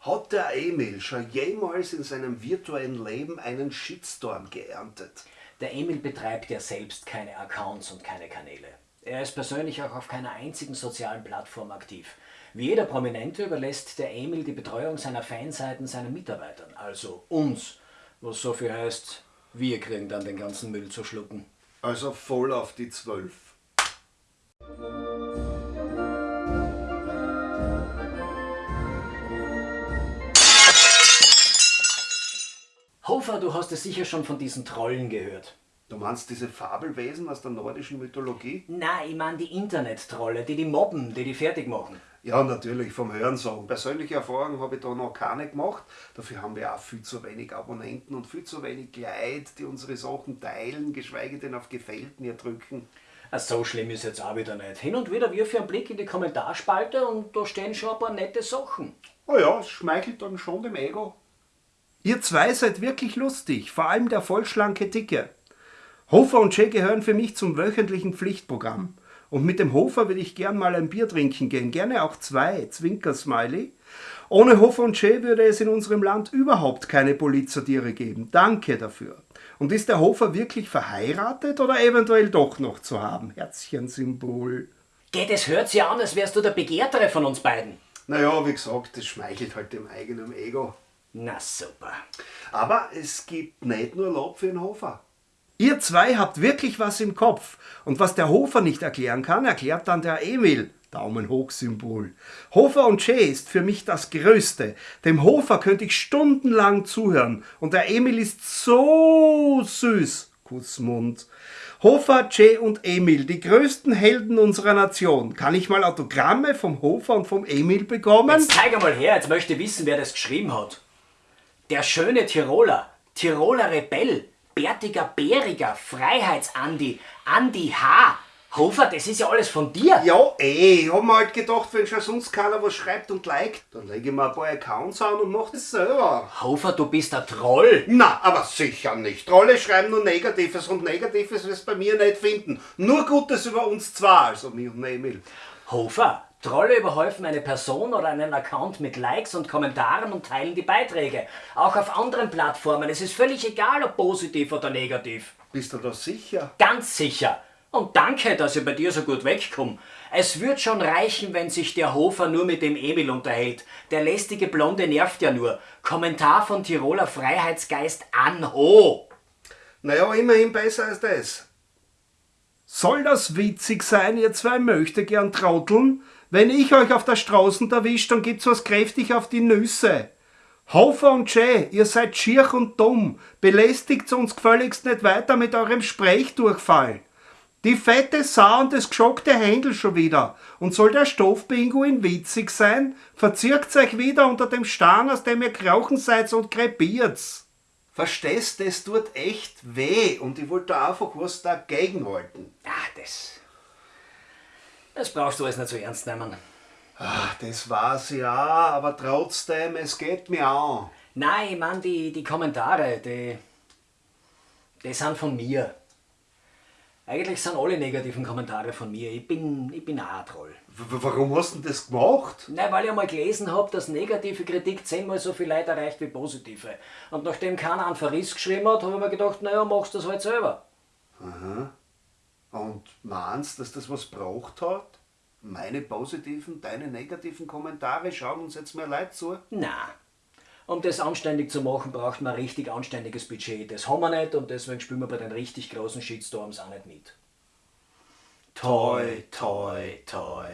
Hat der Emil schon jemals in seinem virtuellen Leben einen Shitstorm geerntet? Der Emil betreibt ja selbst keine Accounts und keine Kanäle. Er ist persönlich auch auf keiner einzigen sozialen Plattform aktiv. Wie jeder Prominente überlässt der Emil die Betreuung seiner Fanseiten seinen Mitarbeitern, also uns, was so viel heißt, wir kriegen dann den ganzen Müll zu schlucken. Also voll auf die Zwölf. Hofer, du hast es sicher schon von diesen Trollen gehört. Du meinst diese Fabelwesen aus der nordischen Mythologie? Nein, ich meine die Internet-Trolle, die die mobben, die die fertig machen. Ja, natürlich, vom Hörensagen. Persönliche Erfahrungen habe ich da noch keine gemacht. Dafür haben wir auch viel zu wenig Abonnenten und viel zu wenig Leute, die unsere Sachen teilen, geschweige denn auf Gefällt mir drücken. So schlimm ist jetzt auch wieder nicht. Hin und wieder wirf ich einen Blick in die Kommentarspalte und da stehen schon ein paar nette Sachen. Oh ja, es schmeichelt dann schon dem Ego. Ihr zwei seid wirklich lustig, vor allem der vollschlanke Dicke. Hofer und Jay gehören für mich zum wöchentlichen Pflichtprogramm. Und mit dem Hofer will ich gern mal ein Bier trinken gehen, gerne auch zwei, Zwinker-Smiley. Ohne Hofer und Jay würde es in unserem Land überhaupt keine Polizatiere geben. Danke dafür. Und ist der Hofer wirklich verheiratet oder eventuell doch noch zu haben? Herzchensymbol. Geht, es hört sich an, als wärst du der Begehrtere von uns beiden. Naja, wie gesagt, das schmeichelt halt dem eigenen Ego. Na super. Aber es gibt nicht nur Lob für den Hofer. Ihr zwei habt wirklich was im Kopf. Und was der Hofer nicht erklären kann, erklärt dann der Emil. Daumen hoch Symbol. Hofer und Jay ist für mich das Größte. Dem Hofer könnte ich stundenlang zuhören. Und der Emil ist so süß. Kussmund. Hofer, Jay und Emil, die größten Helden unserer Nation. Kann ich mal Autogramme vom Hofer und vom Emil bekommen? Jetzt zeig mal her, jetzt möchte ich wissen, wer das geschrieben hat. Der schöne Tiroler, Tiroler Rebell, bärtiger Bäriger, Freiheitsandi, Andi H. Hofer, das ist ja alles von dir. Ja, eh. Ich hab mir halt gedacht, wenn schon sonst keiner was schreibt und liked, dann lege ich mir ein paar Accounts an und mach das selber. Hofer, du bist ein Troll. Na, aber sicher nicht. Trolle schreiben nur Negatives und Negatives wirst bei mir nicht finden. Nur Gutes über uns zwei, also mich und Emil. Hofer, Trolle überhäufen eine Person oder einen Account mit Likes und Kommentaren und teilen die Beiträge. Auch auf anderen Plattformen. Es ist völlig egal, ob positiv oder negativ. Bist du da sicher? Ganz sicher. Und danke, dass ich bei dir so gut wegkomme. Es wird schon reichen, wenn sich der Hofer nur mit dem Emil unterhält. Der lästige Blonde nervt ja nur. Kommentar von Tiroler Freiheitsgeist Anho. Naja, immerhin besser als das. Soll das witzig sein, ihr zwei möchte gern trauteln? Wenn ich euch auf der Straße erwischt, dann gibt's was kräftig auf die Nüsse. Hofer und Jay, ihr seid schier und dumm. Belästigt uns gefälligst nicht weiter mit eurem Sprechdurchfall. Die fette Sau und das geschockte Händel schon wieder. Und soll der Stoffpinguin witzig sein? Verzirkt euch wieder unter dem Stern, aus dem ihr krauchen seid und krepiert's. Verstehst, das tut echt weh und ich wollte einfach was dagegen halten. Ah, das. Das brauchst du alles nicht so ernst nehmen. Ach, das war's ja, aber trotzdem, es geht mir an. Nein, ich mein, die, die Kommentare, die. die sind von mir. Eigentlich sind alle negativen Kommentare von mir. Ich bin, ich bin auch ein Troll. W warum hast du denn das gemacht? Nein, weil ich einmal gelesen habe, dass negative Kritik zehnmal so viel Leid erreicht wie positive. Und nachdem keiner einen Verriss geschrieben hat, habe ich mir gedacht, naja, machst du das halt selber. Aha. Und meinst, dass das was braucht hat? Meine positiven, deine negativen Kommentare schauen uns jetzt mehr Leute zu? Na, um das anständig zu machen, braucht man ein richtig anständiges Budget. Das haben wir nicht und deswegen spielen wir bei den richtig großen Shitstorms auch nicht mit. Toi, toi, toi.